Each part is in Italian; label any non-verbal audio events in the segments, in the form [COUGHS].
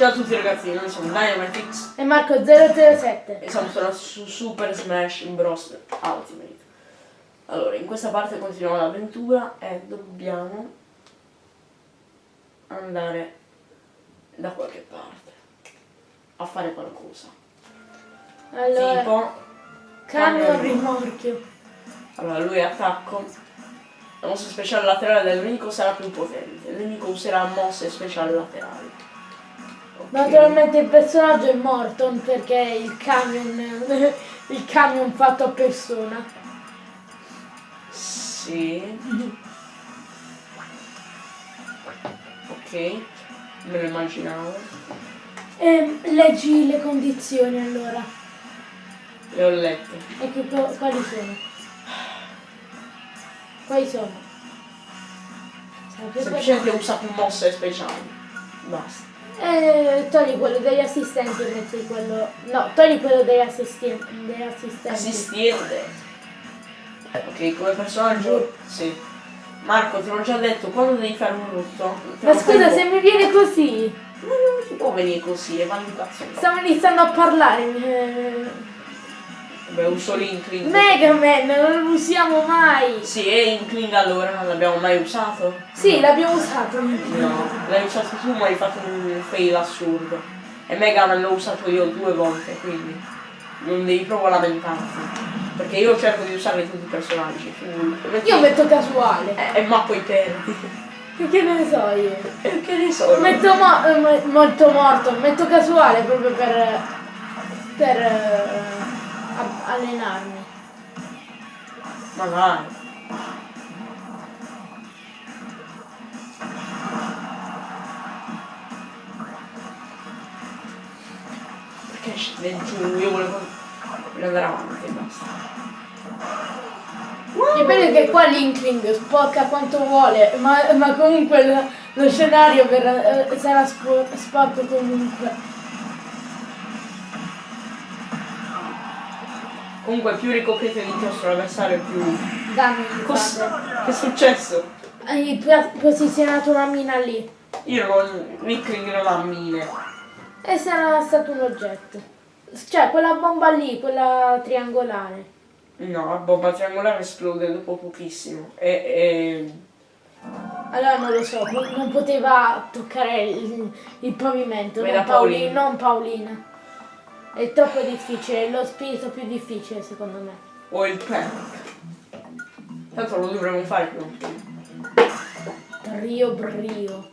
Ciao a tutti ragazzi, noi siamo Dynamitix E Marco 007. e siamo su Super Smash Bros. Ultimate. Allora, in questa parte continuiamo l'avventura e dobbiamo andare da qualche parte a fare qualcosa. Allora, Tipo, camion rimorchio. allora lui attacco, la mossa speciale laterale del nemico sarà più potente, il nemico userà mosse speciali laterali. Naturalmente il personaggio è morto perché il camion, [LAUGHS] il camion fatto a persona. Sì. Ok, me lo immaginavo. E leggi le condizioni allora. Le ho lette. E che quali sono? Quali sono? Semplicemente usa più mosse speciali. Basta. Eh, togli quello degli assistenti e metti quello. No, togli quello degli assistenti. Degli assistenti. Assistente. Ok, come personaggio. Sì. Marco, te l'ho già detto, quando devi fare un rutto. te Ma scusa, fai se mi viene così. po'. Non si può venire così, è maleducazione. Stavo iniziando a parlare. Eh, Vabbè, uso l'Inkling. Mega Man, non lo usiamo mai. Sì, e Inkling allora non l'abbiamo mai usato? Sì, l'abbiamo usato. No, l'hai usato tu ma hai fatto un fail assurdo. E Mega Man l'ho usato io due volte, quindi non devi proprio lamentarti. Perché io cerco di usare tutti i personaggi. metti- Io metto casuale. Eh, eh, ma poi perdi. Che ne so io? E che ne so? Metto eh, mo- molto morto, metto casuale proprio per. per. Allenarmi. Ma dai. Perché scende giù? Io volevo volevo andare avanti e basta. Bello che qua l'Inkling spocca quanto vuole, ma, ma comunque lo, lo scenario verrà- eh, sarà spo- sporco comunque. Comunque più ricoprite di inchiostro l'avversario più. Il Cos- che è successo? Hai posizionato una mina lì. Io non. Rickling non ha mine. E sarà stato un oggetto. Cioè, quella bomba lì, quella triangolare. No, la bomba triangolare esplode dopo pochissimo. E. e... Allora non lo so, non poteva toccare il, il pavimento, non, Paoli- non Paolina. È troppo difficile, è lo spirito più difficile secondo me. o il panic. Tanto lo dovremmo fare prima o poi. Brio.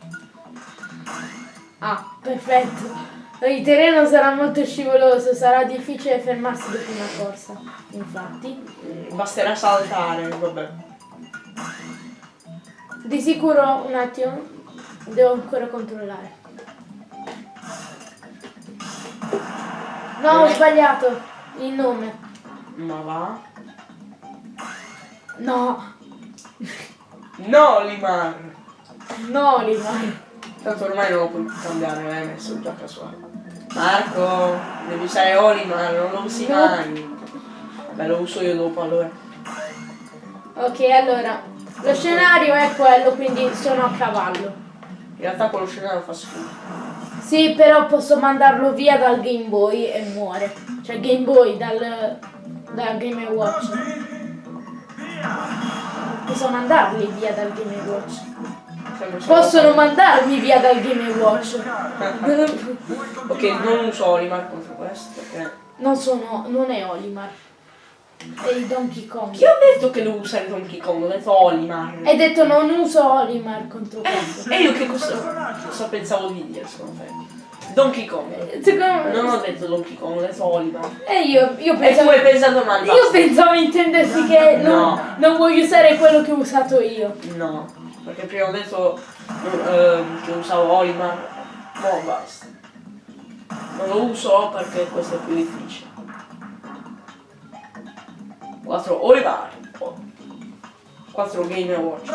Ah, perfetto. Il terreno sarà molto scivoloso, sarà difficile fermarsi dopo una corsa. Infatti. Basterà saltare, vabbè. Di sicuro un attimo. Devo ancora controllare. No, ho sbagliato il nome. Ma va? No, No, Limar! no, Limai. Tanto ormai non lo puoi più cambiare, l'hai messo già casuale. Marco, devi usare Olimar, non lo usi No. mai. Beh, lo uso io dopo allora. Ok, allora. Lo scenario è quello, quindi sono a cavallo. In realtà quello scenario fa schifo. Sì, però posso mandarlo via dal Game Boy e muore. Cioè Game Boy dal, dal Game Watch. Posso mandarli via dal Game Watch. Possono mandarmi via dal Game Watch. [LAUGHS] ok, non uso Olimar contro questo perché. Non sono. non è Olimar. Il Donkey Kong. Chi ha detto che devo usare Donkey Kong? Ho detto Olimar. Hai detto non uso Olimar contro questo. E io che cosa, cosa pensavo di dire secondo te? Donkey Kong. Secondo Non ho detto Donkey Kong, ho detto Olimar. E io, io E tu pensavo. hai pensato male. Io pensavo intendessi che non, No. non voglio usare quello che ho usato io. No, perché prima ho detto ehm, che usavo Olimar. No, basta. Non lo uso perché questo è più difficile. 4 Olimar. 4 Game Watch.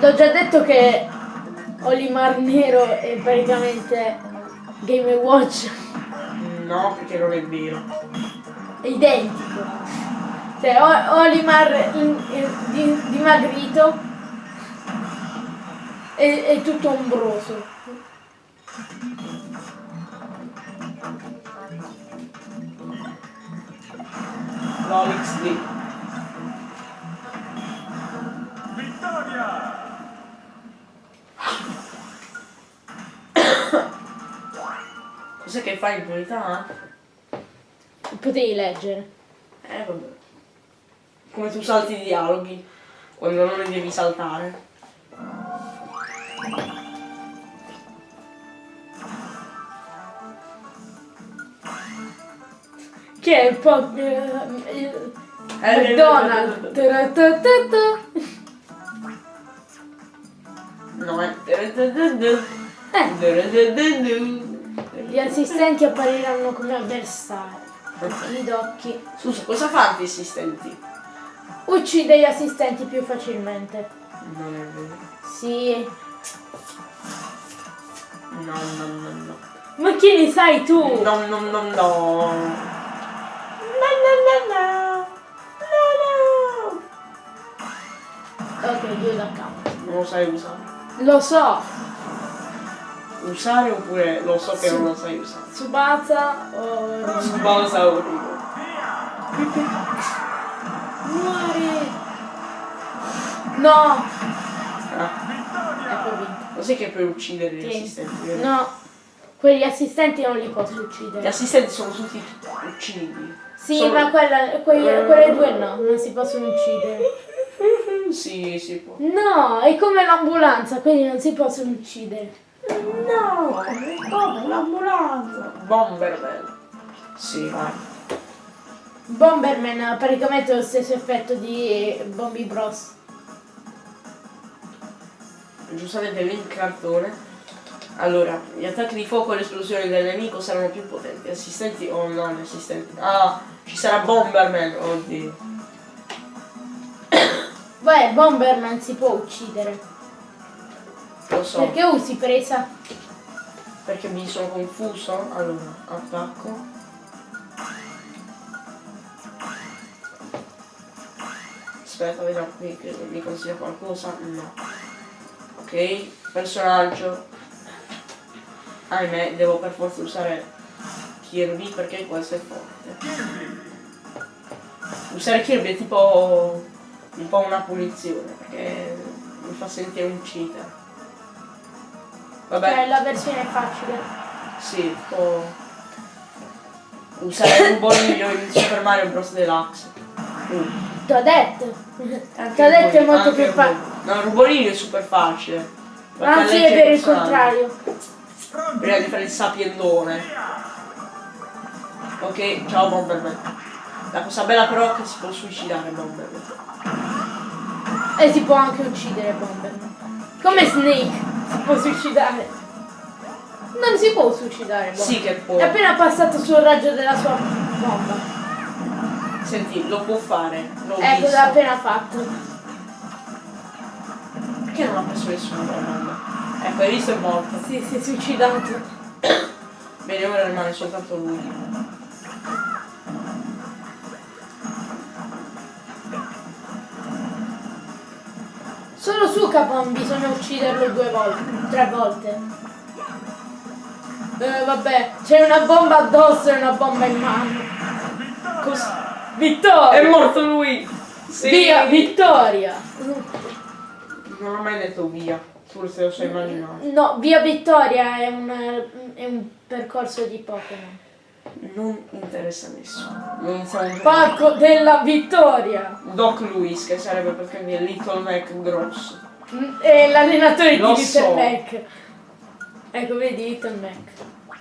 L'ho già detto che Olimar Nero è praticamente Game Watch. No, perché non è vero. È identico. Cioè, Olimar in- in- di- dimagrito è, è tutto ombroso. L'Olix lì. Vittoria! Cos'è che fai in priorità? Potevi leggere. Eh vabbè. Come tu salti i dialoghi quando non li devi saltare. Che è un po'. eh, il- McDonald's. No, è. Eh. Eh, gli assistenti appariranno come avversari. I docchi. Scusa, cosa fanno gli assistenti? Uccide gli assistenti più facilmente. Non è vero. Sì. No, no, no, no. Ma chi ne sai tu? No, no, no, no. No, no, no, no. No, Ok, io da capo. no. Non lo sai usare. Lo so. Usare oppure lo so che Sì. non lo sai usare. Tsubasa o... Sposa Origo. Muori! No! Ah, lo sai che puoi uccidere gli assistenti? vero? No, quegli assistenti non li posso Gli uccidere. assistenti sono tutti uccidi. Sì, Sono- ma quella, quelle, quelle due no, non si possono uccidere. [LAUGHS] Sì, si può. No, è come l'ambulanza, quelli non si possono uccidere. No, come l'ambulanza? Bomberman. Sì, vai. Bomberman ha praticamente lo stesso effetto di Bombi Bros. Giustamente il cartone. Allora, gli attacchi di fuoco e le esplosioni del nemico saranno più potenti. Assistenti o no, gli assistenti. Ah, ci sarà Bomberman. Oddio. [COUGHS] Beh, Bomberman si può uccidere. Lo so. Perché usi presa? Perché mi sono confuso. Allora, attacco. Aspetta, vediamo qui che mi consiglia qualcosa. No. Ok, personaggio. Ahimè, devo per forza usare Kirby perché questo è forte. Usare Kirby è tipo un po' una punizione perché mi fa sentire un cheater. Vabbè. Cioè, la versione facile. Sì, tipo usare un boliglio in Super Mario Bros. Deluxe. Uh, T'ho detto. T'ho detto è molto più il facile. No, il boliglio è super facile. Anzi, è per il contrario. Prima di fare il sapiendone. Ok, ciao Bomberman. La cosa bella però è che si può suicidare Bomberman. E si può anche uccidere Bomberman. Come Snake si può suicidare. Non si può suicidare Bomberman. Sì che può. È appena passato sul raggio della sua bomba. Senti, lo può fare. L'ho Ecco, l'ha appena fatto. Perché non ha preso nessuno Bomberman? Ecco, hai visto è morto. Sì, si è suicidato. [COUGHS] Bene, ora rimane soltanto lui. Solo su Capon bisogna ucciderlo due volte, tre volte. Eh, vabbè, c'è una bomba addosso e una bomba in mano. Cos- Vittoria! È morto lui! Sì. Via, vittoria! Non ho mai detto via, forse lo so immaginare. No, via Vittoria è un, è un percorso di Pokémon. Non interessa a nessuno. Non siamo Parco della Vittoria! Doc Luis, che sarebbe praticamente Little Mac grosso. Mm, È l'allenatore Lo di Little so. Mac. Ecco, vedi Little Mac.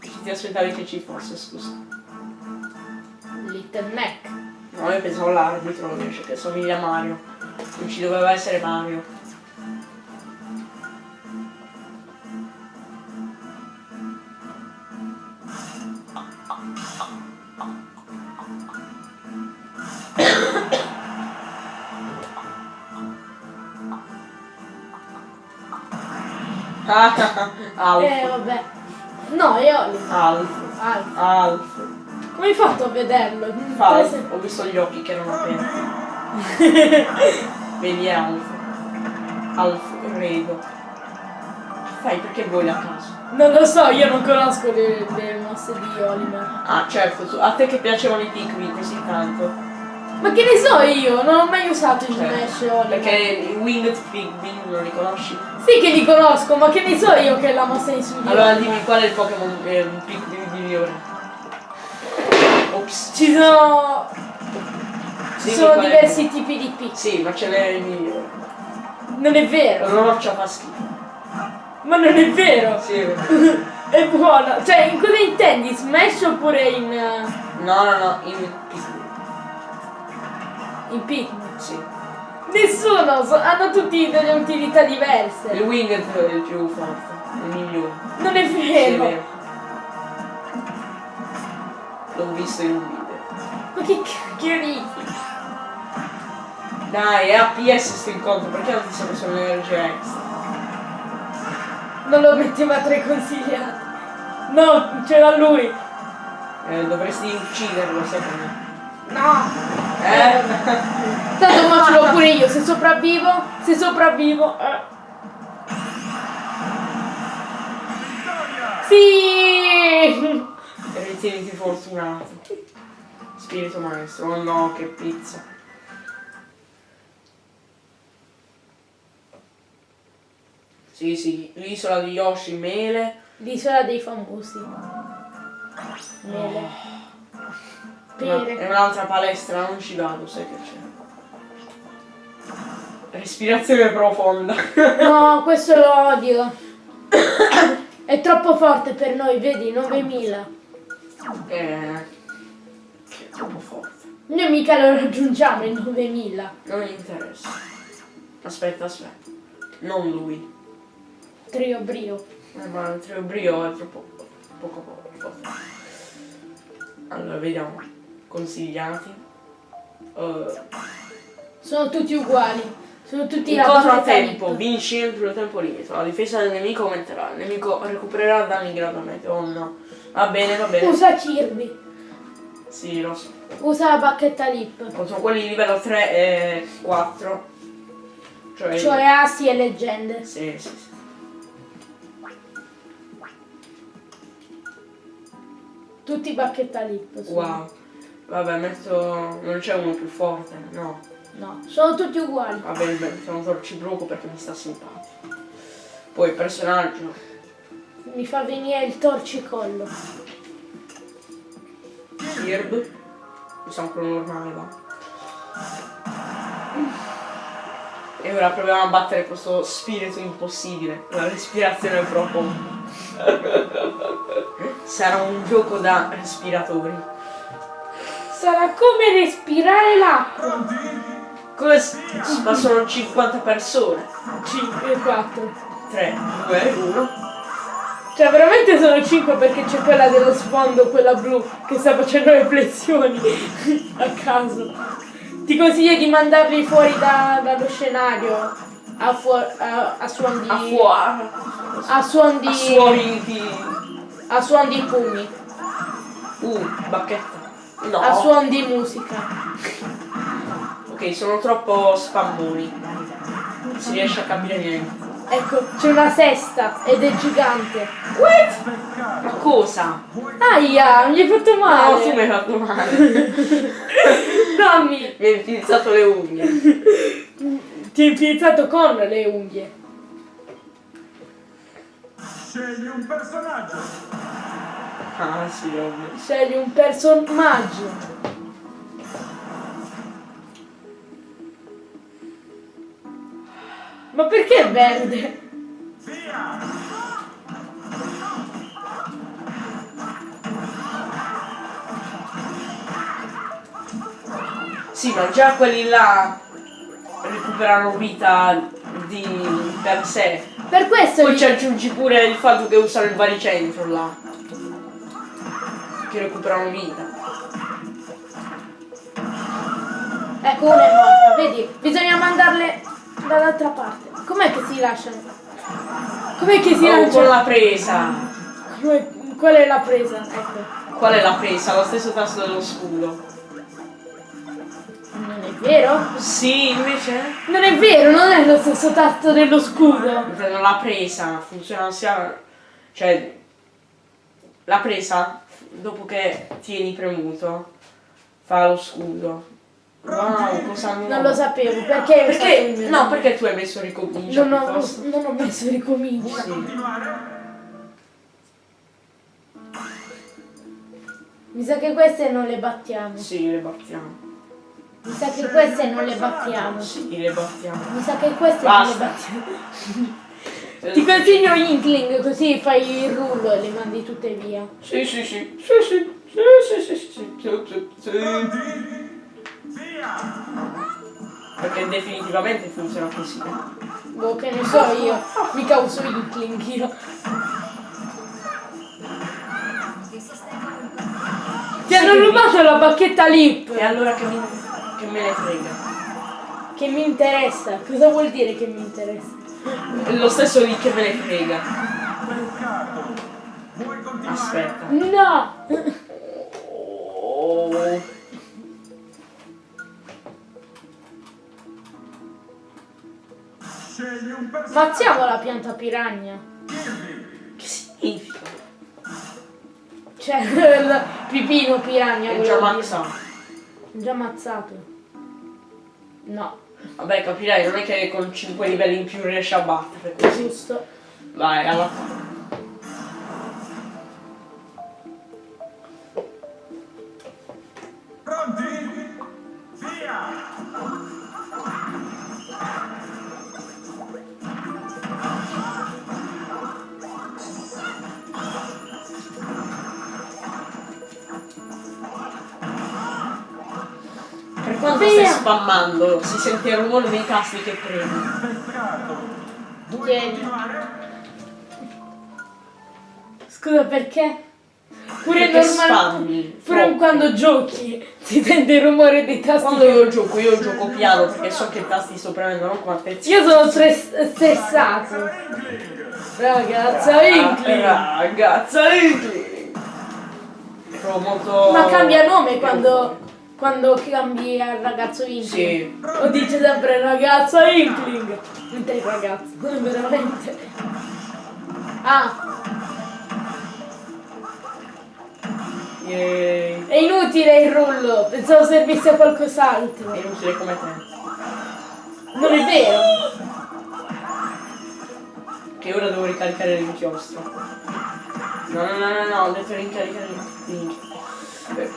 Chi ti aspettavi che ci fosse, scusa? Little Mac. No, io pensavo l'arbitro invece, che somiglia a Mario. Non ci doveva essere Mario. Alf. Eh, vabbè. No, è Oliver. Alf. Alf. Alf. Come hai fatto a vederlo? Alf. Prese- Ho visto gli occhi che erano aperti. [LAUGHS] Vedi Alf. Alfredo. Che fai? Perché vuoi a caso? Non lo so, io non conosco le, le mosse di Oliver. Ah, certo, a te che piacevano i Pikmin così tanto. Ma che ne so io? Non ho mai usato il Cioè, Smash Oliver. Perché Winged Pikmin non li conosci? Sì che li conosco, ma che ne so io che è la mossa in su di Allora dimmi qual è il Pokémon eh, un Pikmin migliore. Ops. Ci sono... Ci Dimmi sono qual è- diversi tipi di pick. Sì, ma ce n'è il migliore. Non è vero. Roccia fa schifo. Ma non è vero. Sì, è vero. [LAUGHS] È buona. Cioè, in cosa intendi? Smash oppure in... eh, No, no, no, in Pikmin. Pikmin? Sì. Nessuno, so- hanno tutti delle utilità Il diverse. Winged è il più forte, il migliore. Non è Sì, vero. vero. L'ho visto in un video. Ma che cacchio dici? Dai, è APS sto incontro, perché non ti sei messo l'energia extra? Non lo metteva tra i consigliati. No, c'era lui. Eh, dovresti ucciderlo, secondo me. No. Eh? Tanto l'ho pure io, se sopravvivo, se sopravvivo. eh. Sì! Ritieniti fortunato. Spirito maestro, oh no, che pizza. Sì, sì, l'isola di Yoshi, mele. L'isola dei famosi. Mele. Una-. È un'altra palestra, non ci vado, sai che c'è. Respirazione profonda. No, questo lo odio. È troppo forte per noi, vedi, 9000. eh, che è troppo forte. Noi mica lo raggiungiamo il 9000. Non mi interessa. Aspetta, aspetta. Non lui. Trio brio. Eh, ma il trio brio è troppo poco poco forte. Allora, vediamo. Consigliati. Eh, Sono tutti uguali. Sono tutti incontro a bacchetta tempo, lip. vinci entro il tempo limite. La difesa del nemico aumenterà. Il nemico recupererà danni gradualmente. Oh no. Va bene, va bene. Usa Kirby. Sì, lo so. Usa la bacchetta lip. Sono quelli di livello 3 e 4. Cioè, Cioè assi e leggende. Sì, sì, sì. Tutti bacchetta lip. sono. Wow. Vabbè, metto. Non c'è uno più forte, no. No, sono tutti uguali. Va bene, beh, mettiamo torcibruco perché mi sta simpatico. Poi personaggio. Mi fa venire il torcicollo. Kirb. Usiamo quello normale, va. E ora proviamo a battere questo spirito impossibile. La respirazione profonda. [LAUGHS] Sarà un gioco da respiratori. Sarà come respirare l'acqua. Come s- ma sono 50 persone. 5 e 4. 3, 2, 1. Cioè veramente sono 5 perché c'è quella dello sfondo, quella blu, che sta facendo le flessioni [LAUGHS] a caso. Ti consiglio di mandarli fuori da- dallo scenario a, fuor- a, a suon di. A fuoco. a suon di. A suoni di. a suon di pugni. Uh, bacchetta. No. A suon di musica. Ok, sono troppo spammoni. Non si riesce a capire niente. Ecco, c'è una sesta ed è gigante. What? Ma cosa? Aia, mi hai fatto male. No, tu mi hai fatto male. [LAUGHS] Dammi. mi hai utilizzato le unghie. Ti hai infilzato con le unghie. Scegli un personaggio. Ah, sì, ovvio. Scegli un personaggio. Ma perché è verde? Via! Sì, ma già quelli là recuperano vita di per sé. Per questo Poi ci aggiungi pure il fatto che usano il baricentro là. Che recuperano vita. Ecco, una è morta, vedi? Bisogna mandarle dall'altra parte. Com'è che si lasciano? Com'è che si Oh, con lanciano? la presa. Qual è la presa? Ecco. Qual è la presa? Lo stesso tasto dello scudo. Non è Vero? Sì, invece? Non è vero, non è lo stesso tasto dello scudo. Non l'ha presa, funziona sia... Cioè, la presa, dopo che tieni premuto, fa lo scudo. Wow, cosa nuova. Non lo sapevo, perché? Perché? No, perché tu hai messo ricomincia Non ho, non ho messo [LAUGHS] ricominci. Vuoi continuare? Mi sa che queste non le battiamo. Sì, le battiamo. Mi sa che queste non le battiamo. Sì, le battiamo. Mi sa che queste Basta. non le battiamo. [LAUGHS] Ti consiglio Inkling così fai il rullo e le mandi tutte via. Sì, sì, sì. Sì, sì. Sì, sì, sì, sì, sì, sì! Perché definitivamente funziona così. Boh, che ne so io. Mica uso Inkling io. Ti hanno rubato la bacchetta lip. E allora che, mi, che me ne frega? Che mi interessa. Cosa vuol dire che mi interessa? È Lo stesso lì che me ne frega. Aspetta. No! Oh. Scegli un personaggio. Mazziamo la pianta piranha. Che significa? Cioè, [LAUGHS] il pipino piranha. È già dire. maxato. Già ammazzato. No, Vabbè, capirai, non è che con 5 livelli in più riesci a battere così. giusto. Vai, alla spammando, si sente il rumore dei tasti che premi. Tieni. Scusa, perché? Pure Perché normal- spammi. Pure troppo. quando giochi si sente il rumore dei tasti. Quando io gioco, io gioco piano perché so che tasti sto premendo, non attenzione. Io sono stress- stressato. Ragazza, Ah, Inkling. Ragazza, Inkling. Molto... Ma cambia nome quando, quando cambi al ragazzo Inkling. Sì. O dice sempre ragazza Inkling. Mentre il ragazzo, veramente. Ah, Yay. è inutile il rullo. Pensavo servisse a qualcos'altro. È inutile come te. Non è vero. Che ora devo ricaricare l'inchiostro. No, no, no, no, no, ho detto ricaricare l'inchiostro.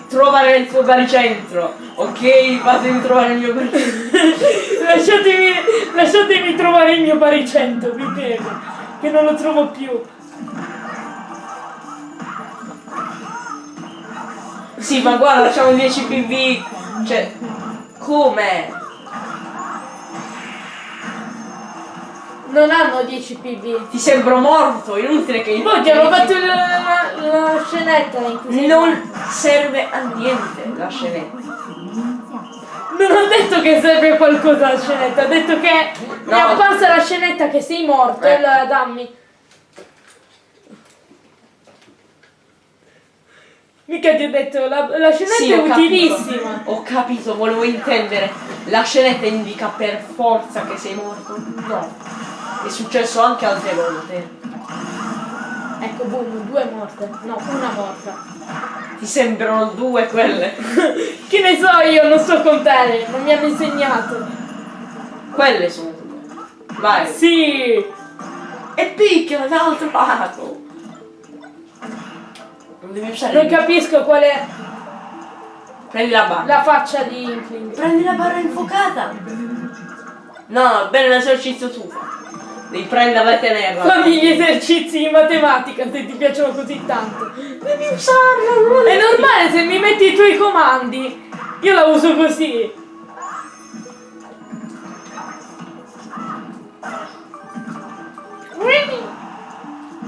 Trovare il tuo baricentro. Ok, fatemi trovare il mio baricentro. [LAUGHS] lasciatemi, lasciatemi trovare il mio baricentro, vi prego. Che non lo trovo più. Sì, ma guarda, facciamo 10 PV. Cioè, come? Non hanno 10 PV. Ti sembro morto, inutile che Poi ti hanno fatto il- la, la scenetta in cui Non serve a niente la scenetta. Non ho detto che serve qualcosa la scenetta, ho detto che mi è No. apparsa la scenetta che sei morto, Eh. allora dammi. Mica ti ho detto, la, la scenetta Sì, è ho capito. utilissima. Ho capito, volevo intendere. La scenetta indica per forza che sei morto. No. È successo anche altre volte. Ecco, boom, due morte. No, una morta. Ti sembrano due quelle. [LAUGHS] Che ne so io, non so contare, non mi hanno insegnato. Quelle sono due. Vai. Sì! E picchia dall'altro lato. Non devi usare. Non capisco qual è Prendi la barra. la faccia di Inkling. Prendi la barra infuocata. No, bene l'esercizio tu. Devi prenderla e tenerla. Fammi gli esercizi di matematica se ti piacciono così tanto. Devi usarla. non È normale se mi metti i tuoi comandi. Io la uso così.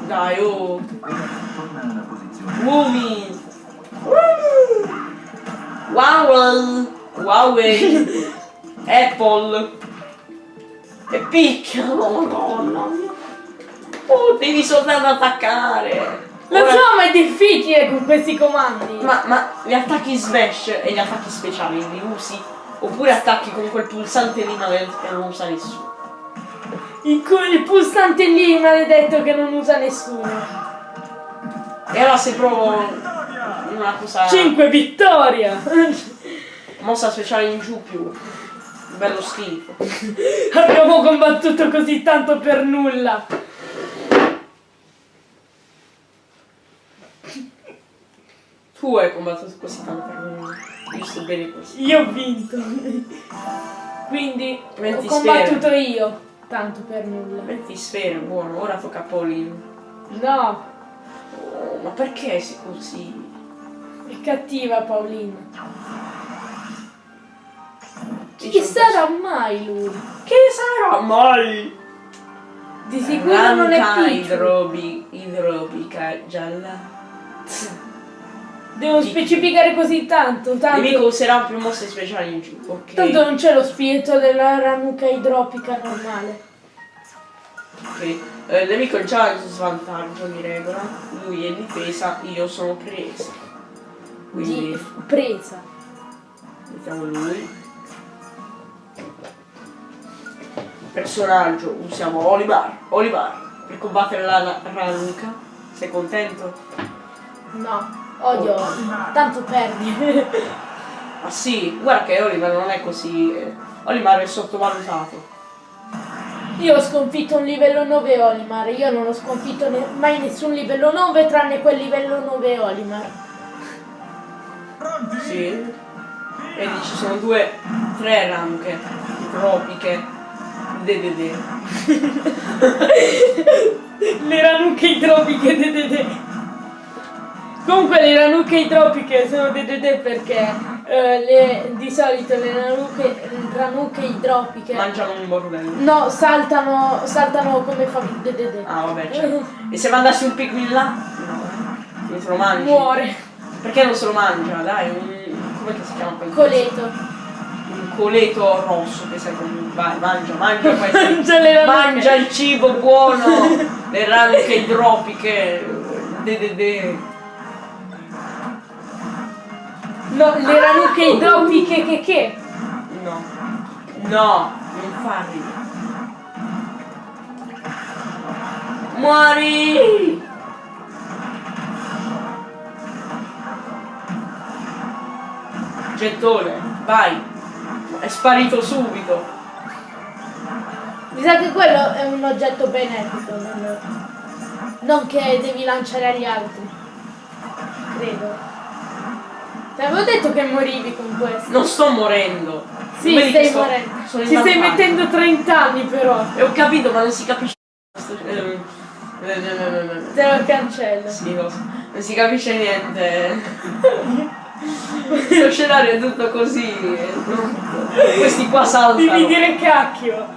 Dai, oh. Wumi. Wow. Huawei. [LAUGHS] Apple. E picchia. Oh, madonna. Oh, devi soltanto attaccare. Lo Ora- so, ma è difficile con questi comandi. Ma, ma gli attacchi smash e gli attacchi speciali li usi Oppure attacchi con quel pulsante lì maledetto che non usa nessuno. Il, cu- il pulsante lì maledetto che non usa nessuno. E allora se provo una cosa. 5 vittoria! Mossa speciale in giù più. Bello schifo. [LAUGHS] Abbiamo combattuto così tanto per nulla. Tu hai combattuto così tanto per me. Io sto bene così. Io ho vinto. Quindi ho 20 combattuto io. Tanto per nulla. 20 sfere, buono. Ora tocca a Paulino. No, Oh, ma perché sei così? è cattiva Paolina. Chi sarà mai lui? Che sarà mai? Di sicuro non è Ranca Pichu. idrobi, idrobica gialla. Devo Pichu. specificare così tanto, tanto. Nemico userà più mosse speciali in giù. Ok. Tanto non c'è lo spirito della ranuca idropica normale. Ok. Eh, il nemico è già in svantaggio di regola. Lui è difesa, io sono presa. Quindi Di presa. mettiamo lui. Personaggio, usiamo Olivar. Olivar. Per combattere la Ranuka. Sei contento? No, odio. Tanto perdi. Ah sì, guarda che Oliver non è così. eh, Olimar è sottovalutato. Io ho sconfitto un livello 9 Olimar, io non ho sconfitto ne- mai nessun livello 9 tranne quel livello 9 Olimar. Sì. Vedi, ci sono due, tre ranche tropiche. DDD. [LAUGHS] Le ranuche idropiche DDD. Comunque le ranuche idropiche sono DDD perché eh, le- di solito le ranuche, ranuche idropiche Mangiano un bordello. no, saltano, saltano come fa DDD. Ah vabbè, certo. E se mandassi un Pikmin là? No. se lo mangi. Muore. Perché non se lo mangia? Dai, un. come si chiama quel Coleto. Un coleto rosso che come. Vai, mangia, mangia [LAUGHS] questo. Mangia il cibo buono, [LAUGHS] le ranche idropiche, DDD. No, le ranuche idropiche che che? No, no, non farli. Muori! Gettone, vai! È sparito subito. Mi sa che quello è un oggetto benefico, non, non che devi lanciare agli altri. Credo. Ti avevo detto che morivi con questo. Non sto morendo. Sì, Vedi stai sto- morendo. Ci stai mettendo 30 anni però. E ho capito, ma non si capisce. Eh, eh, eh, eh, Te lo cancello. Sì, lo so. Non si capisce niente. [LAUGHS] Questo scenario è tutto così. è. Questi qua Devi saltano. dire cacchio.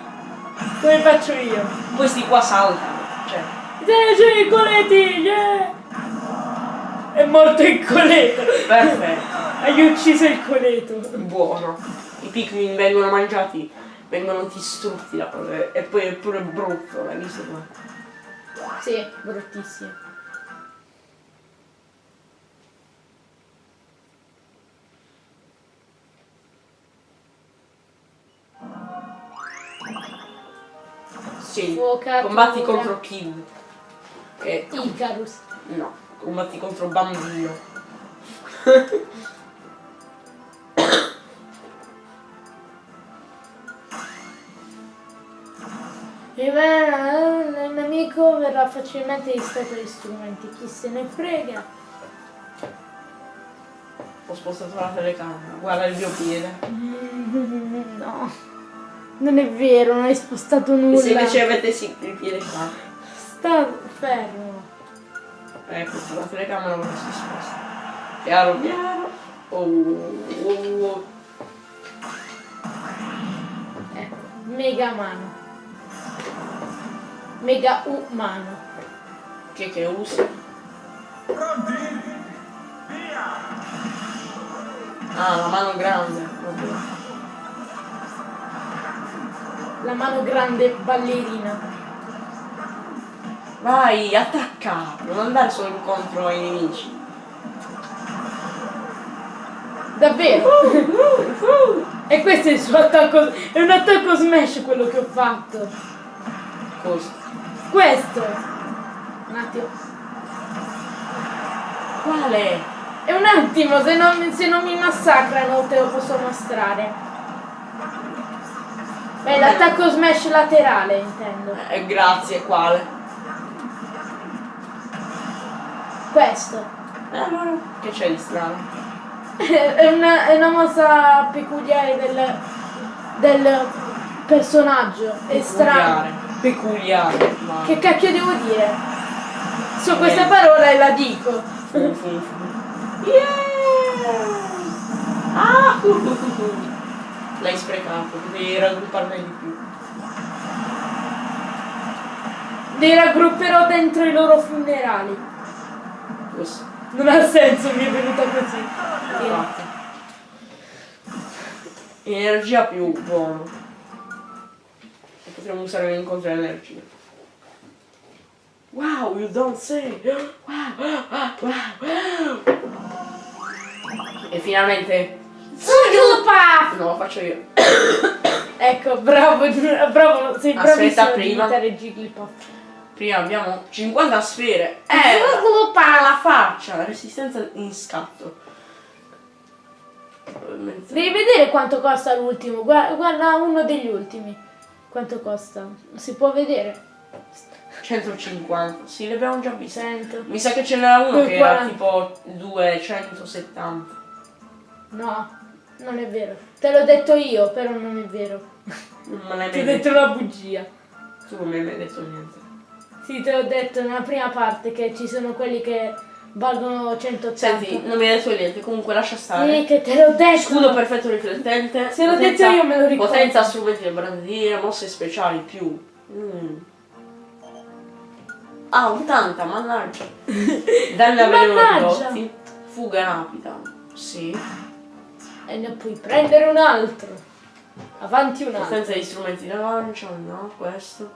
Come faccio io? Questi qua saltano. Cioè, sì, coleti, yeah! È morto il coleto. perfetto. Hai ucciso il coleto. Buono. I Pikmin vengono mangiati, vengono distrutti da. E poi è pure brutto, l'hai visto qua? Sì, bruttissimo. Sì. Fuocatura. Combatti contro Kid. Che Icarus. no, combatti contro Bambino. E beh, il nemico verrà facilmente distratto dagli strumenti, chi se ne frega. Ho spostato la telecamera, guarda il mio piede. [LAUGHS] No, non è vero, non hai spostato E nulla. se invece avessi il piede qua, Sta fermo. ecco, con la telecamera ora si sposta. Piano piano. Oh, oh, oh. Ecco, mega mano. Mega umano. Che che usi? Pronti? Via! Ah, la mano grande. vabbè. La mano grande ballerina. Vai, attacca! Non andare solo incontro ai nemici. Davvero? E questo è il suo attacco. È un attacco smash quello che ho fatto. Cosa? Questo. Un attimo. Quale? È un attimo, se non, se non mi massacrano te lo posso mostrare. Beh, l'attacco smash laterale intendo. Eh, grazie, quale? Questo. Eh, allora, che c'è di strano? [LAUGHS] È una, è una mossa peculiare del, del personaggio. È strano. Peculiare. Peculiare. Ma... Che cacchio devo dire? So questa parola e la dico. [LAUGHS] Yeah! Ah! [LAUGHS] L'hai sprecato, devi raggrupparne di più. Li raggrupperò dentro i loro funerali. Così. Non ha senso, mi è venuta così. Infatti. Energia più buono. E potremmo usare l'incontro energia. Wow, you don't say! [GASPS] Wow, wow, [GASPS] wow, wow. E finalmente... Sviluppa! No, lo faccio io. Ecco, bravo, bravo, sei bravissimo a prima. imitare Jigglypuff. Prima abbiamo 50 sfere. Eh, Sviluppa! la faccia, resistenza in scatto. Devi vedere quanto costa l'ultimo, guarda, guarda uno degli ultimi. Quanto costa? Si può vedere? 150. Sì, le abbiamo già viste. Sento. Mi sa che ce n'era uno che era 40. tipo 270. No, non è vero. Te l'ho detto io, però non è vero. Non me l'hai Ti ho detto detto. una bugia. Tu non mi hai mai detto niente. Sì, te l'ho detto nella prima parte che ci sono quelli che valgono 180. Senti, non mi hai detto niente, comunque lascia Sì, stare. che te l'ho detto. Scudo perfetto riflettente. Se l'ho detto io me lo ricordo. Potenza, strumenti da brandire, mosse speciali più. Mm. Ah, 80, mannaggia. Danni a veleno Mannaggia. ridotti. Fuga rapida. Sì. E ne puoi prendere un altro. Avanti un altro. Potenza di strumenti da lancia, no, questo.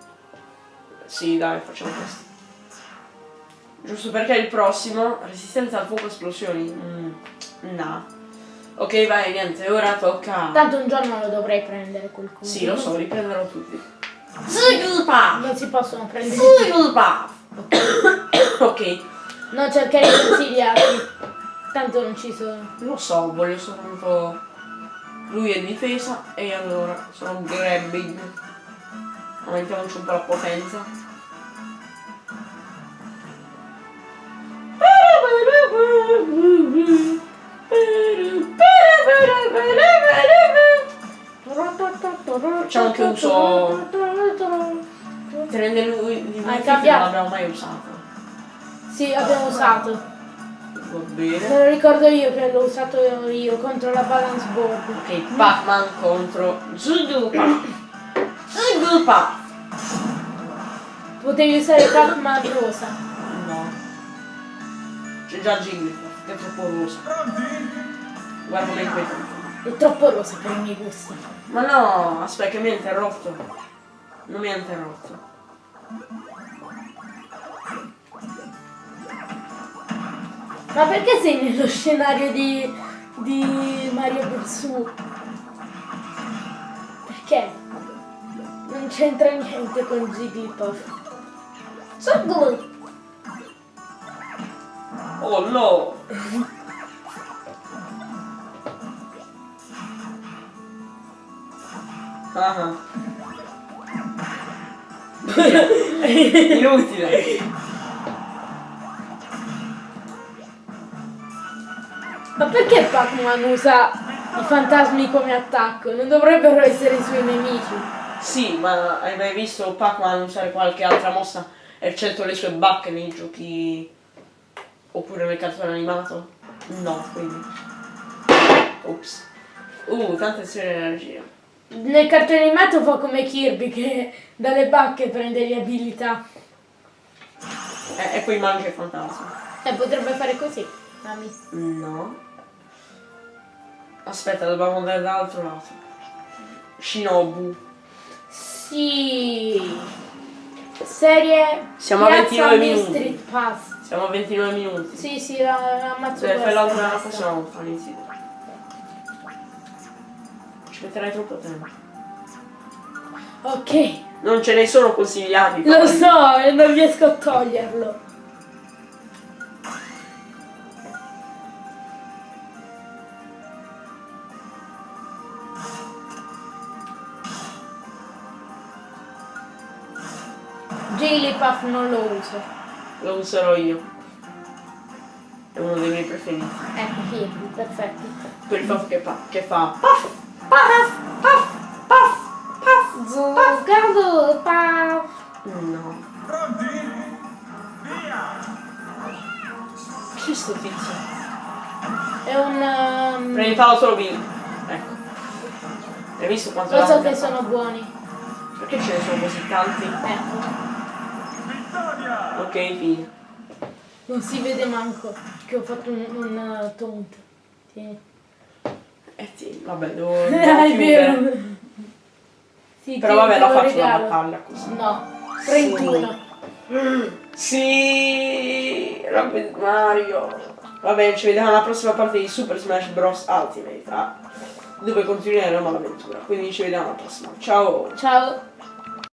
Sì, dai, facciamo questo. Giusto perché il prossimo, resistenza al fuoco esplosioni. Mm, no. Ok, vai, niente, ora tocca. Tanto un giorno lo dovrei prendere qualcuno. Sì, lo so, li prenderò tutti. Sigilpa! Non si possono prendere. Sigilpa! [COUGHS] ok, Non cercare di consigliarti. Tanto non ci sono. lo so, voglio soltanto. Lui è difesa e allora sono grabbing. Aumentiamoci un po' la potenza. Facciamo anche un suo- Prende lui di Hai cambiato? non l'abbiamo mai usato. Sì, abbiamo usato. Va bene. Me lo ricordo io che l'ho usato io contro la balance board. Ok, Pac-Man contro Zudupa. Zudupa! Potevi usare Pac-Man rosa. No. C'è già Jigglypuff, che è troppo rosa. Guarda come è inquietante. È troppo rosa per i miei gusti. Ma no, aspetta che mi ha interrotto. Non mi ha interrotto. Ma perché sei nello scenario di, di Mario Bros. Perché? Non c'entra niente con Jigglypuff. Jiggly! Oh no! Ah. [LAUGHS] Inutile. Ma perché Pac-Man usa i fantasmi come attacco? Non dovrebbero essere i suoi nemici. Sì, ma hai mai visto Pac-Man usare qualche altra mossa eccetto le sue bacche nei giochi oppure nel cartone animato? No, quindi. Ops. Uh, tante serie di energia. Nel cartone animato fa come Kirby che dalle bacche prende le abilità. E, e poi mangia i fantasmi. E potrebbe fare così. Mami. No. Aspetta, dobbiamo andare dall'altro lato. Shinobu. Sì. Serie Siamo a Piazza 29 Main minuti. Street Pass. Siamo a 29 minuti. Sì, sì, la, la ammazzo fare questa l'altra la prossima volta, inizi. Ci metterai troppo tempo. Ok, Non ce ne sono consigliati. lo so e non riesco a toglierlo. Jigglypuff non lo uso. Lo userò io. È uno dei miei preferiti. Ecco, qui, perfetto. Per il fatto che fa. Che fa. Puff! Puff! Puff! Puff! Puff! Zuccato, pa. No. Pronti? Via! Chi è sto tizio? È un... um, Prendi palo solo vino. Ecco. Hai visto quanto lo so che sono buoni. Perché ce ne sono così tanti? Ecco. Ok, fine. Non si vede manco che ho fatto un, un uh, taunt. Tieni. Eh sì, vabbè, devo. [LAUGHS] Devo è vero. Sì, Però vabbè, la lo faccio regalo. battaglia così. No, 31. Sì, Rabbit Mario. Vabbè, ci vediamo alla prossima parte di Super Smash Bros. Ultimate, ah, dove continueremo l'avventura. Quindi ci vediamo alla prossima. Ciao! Ciao.